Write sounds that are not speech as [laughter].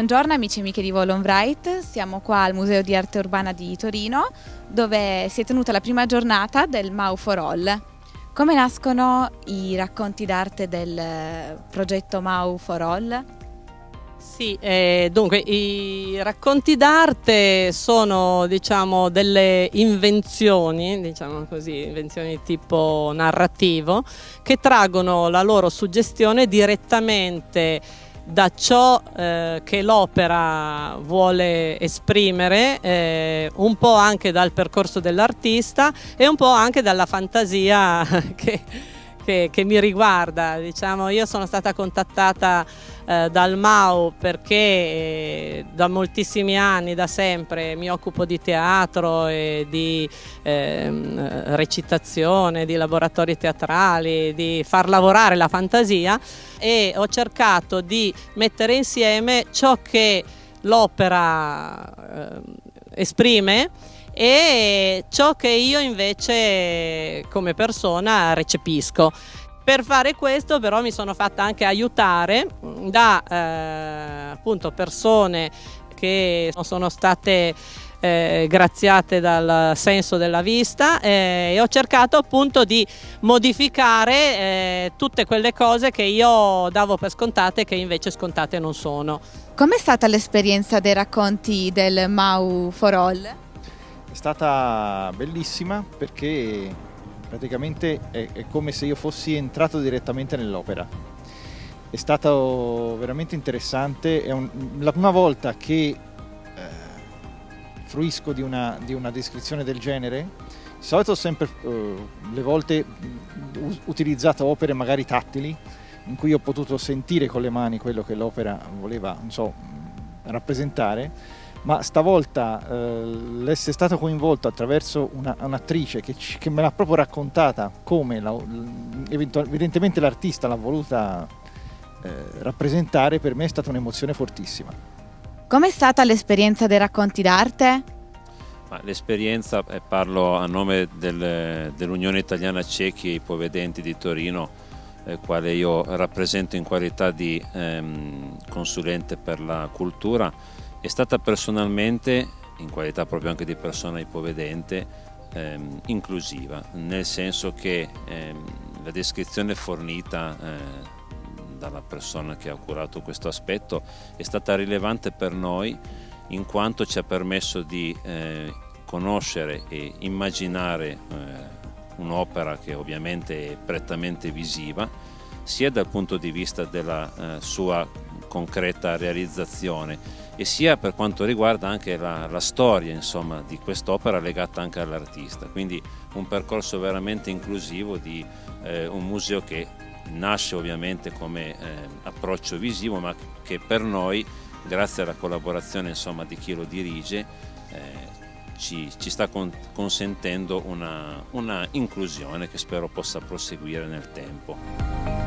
Buongiorno amici e amiche di Volon Bright, siamo qua al Museo di Arte Urbana di Torino dove si è tenuta la prima giornata del Mau for All. Come nascono i racconti d'arte del progetto Mau for All? Sì, eh, dunque i racconti d'arte sono diciamo delle invenzioni, diciamo così, invenzioni tipo narrativo, che traggono la loro suggestione direttamente da ciò eh, che l'opera vuole esprimere, eh, un po' anche dal percorso dell'artista e un po' anche dalla fantasia [laughs] che che, che mi riguarda. Diciamo, io sono stata contattata eh, dal MAU perché eh, da moltissimi anni, da sempre, mi occupo di teatro e di eh, recitazione, di laboratori teatrali, di far lavorare la fantasia e ho cercato di mettere insieme ciò che l'opera eh, esprime e ciò che io invece come persona recepisco. Per fare questo però mi sono fatta anche aiutare da eh, appunto persone che sono state eh, graziate dal senso della vista eh, e ho cercato appunto di modificare eh, tutte quelle cose che io davo per scontate che invece scontate non sono. Com'è stata l'esperienza dei racconti del Mau for All? Stata bellissima perché praticamente è, è come se io fossi entrato direttamente nell'opera. È stato veramente interessante, è un, la prima volta che eh, fruisco di una, di una, descrizione del genere. Di solito ho sempre eh, le volte utilizzato opere magari tattili, in cui ho potuto sentire con le mani quello che l'opera voleva, so, rappresentare ma stavolta eh, l'essere stato coinvolto attraverso un'attrice un che, che, me l'ha proprio raccontata come la, evidentemente l'artista l'ha voluta eh, rappresentare, per me è stata un'emozione fortissima. Com'è stata l'esperienza dei racconti d'arte? L'esperienza, eh, parlo a nome del, dell'Unione Italiana Ciechi e Ipovedenti di Torino, eh, quale io rappresento in qualità di ehm, consulente per la cultura, è stata personalmente, in qualità proprio anche di persona ipovedente, ehm, inclusiva, nel senso che ehm, la descrizione fornita eh, dalla persona che ha curato questo aspetto è stata rilevante per noi in quanto ci ha permesso di eh, conoscere e immaginare eh, un'opera che ovviamente è prettamente visiva sia dal punto di vista della eh, sua concreta realizzazione e sia per quanto riguarda anche la, la storia insomma, di quest'opera legata anche all'artista. Quindi un percorso veramente inclusivo di eh, un museo che nasce ovviamente come eh, approccio visivo ma che per noi grazie alla collaborazione insomma, di chi lo dirige eh, ci, ci, sta con, consentendo una, una inclusione che spero possa proseguire nel tempo.